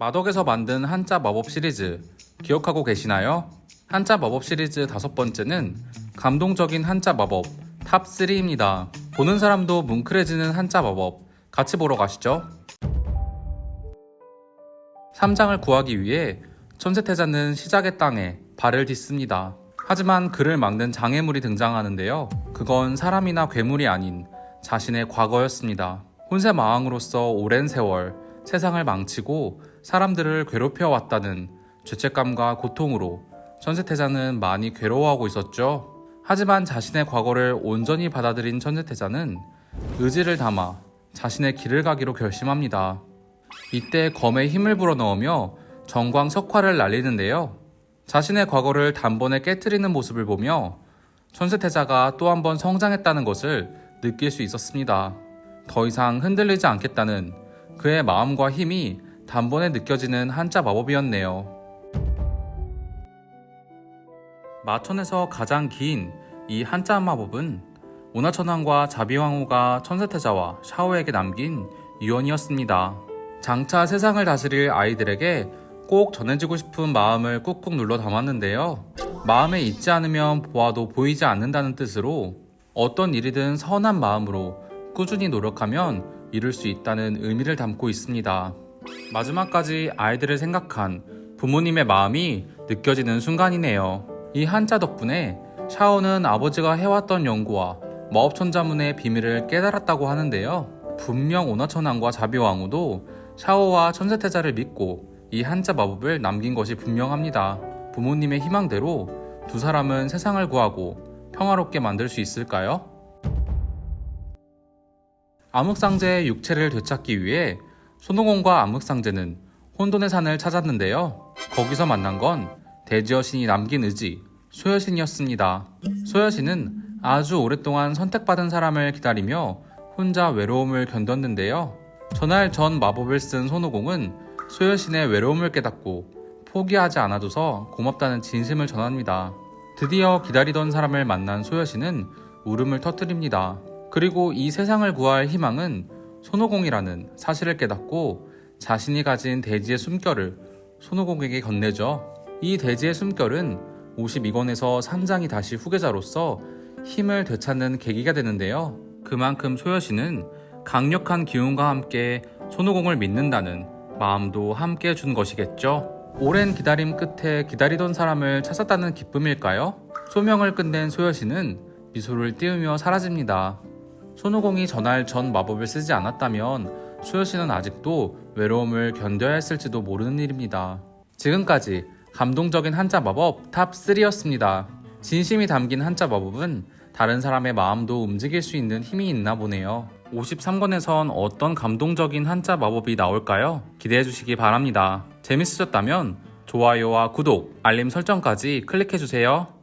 마덕에서 만든 한자 마법 시리즈 기억하고 계시나요? 한자 마법 시리즈 다섯 번째는 감동적인 한자 마법 top 3입니다. 보는 사람도 뭉클해지는 한자 마법 같이 보러 가시죠. 삼장을 구하기 위해 천세태자는 시작의 땅에 발을 딛습니다. 하지만 그를 막는 장애물이 등장하는데요. 그건 사람이나 괴물이 아닌 자신의 과거였습니다. 혼세 마왕으로서 오랜 세월 세상을 망치고 사람들을 괴롭혀 왔다는 죄책감과 고통으로 천세태자는 많이 괴로워하고 있었죠. 하지만 자신의 과거를 온전히 받아들인 천세태자는 의지를 담아 자신의 길을 가기로 결심합니다. 이때 검에 힘을 불어넣으며 정광 석화를 날리는데요. 자신의 과거를 단번에 깨뜨리는 모습을 보며 천세태자가 또 한 번 성장했다는 것을 느낄 수 있었습니다. 더 이상 흔들리지 않겠다는 그의 마음과 힘이 단번에 느껴지는 한자 마법이었네요. 마천에서 가장 긴 이 한자 마법은 오나천왕과 자비왕후가 천세태자와 샤오에게 남긴 유언이었습니다. 장차 세상을 다스릴 아이들에게 꼭 전해주고 싶은 마음을 꾹꾹 눌러 담았는데요. 마음에 있지 않으면 보아도 보이지 않는다는 뜻으로 어떤 일이든 선한 마음으로 꾸준히 노력하면 이룰 수 있다는 의미를 담고 있습니다. 마지막까지 아이들을 생각한 부모님의 마음이 느껴지는 순간이네요. 이 한자 덕분에 샤오는 아버지가 해왔던 연구와 마법천자문의 비밀을 깨달았다고 하는데요. 분명 오나천왕과 자비왕후도 샤오와 천세태자를 믿고 이 한자 마법을 남긴 것이 분명합니다. 부모님의 희망대로 두 사람은 세상을 구하고 평화롭게 만들 수 있을까요? 암흑상제의 육체를 되찾기 위해 손오공과 암흑상제는 혼돈의 산을 찾았는데요. 거기서 만난 건 대지여신이 남긴 의지, 소여신이었습니다. 소여신은 아주 오랫동안 선택받은 사람을 기다리며 혼자 외로움을 견뎠는데요. 전할 전 마법을 쓴 손오공은 소여신의 외로움을 깨닫고 포기하지 않아줘서 고맙다는 진심을 전합니다. 드디어 기다리던 사람을 만난 소여신은 울음을 터뜨립니다. 그리고 이 세상을 구할 희망은 손오공이라는 사실을 깨닫고 자신이 가진 대지의 숨결을 손오공에게 건네죠. 이 대지의 숨결은 52권에서 산장이 다시 후계자로서 힘을 되찾는 계기가 되는데요. 그만큼 소여신은 강력한 기운과 함께 손오공을 믿는다는 마음도 함께 준 것이겠죠. 오랜 기다림 끝에 기다리던 사람을 찾았다는 기쁨일까요? 소명을 끝낸 소여신은 미소를 띄우며 사라집니다. 손오공이 전할 전 마법을 쓰지 않았다면 소여신은 아직도 외로움을 견뎌야 했을지도 모르는 일입니다. 지금까지 감동적인 한자 마법 top 3였습니다. 진심이 담긴 한자 마법은 다른 사람의 마음도 움직일 수 있는 힘이 있나 보네요. 53권에선 어떤 감동적인 한자 마법이 나올까요? 기대해 주시기 바랍니다. 재밌으셨다면 좋아요와 구독, 알림 설정까지 클릭해 주세요.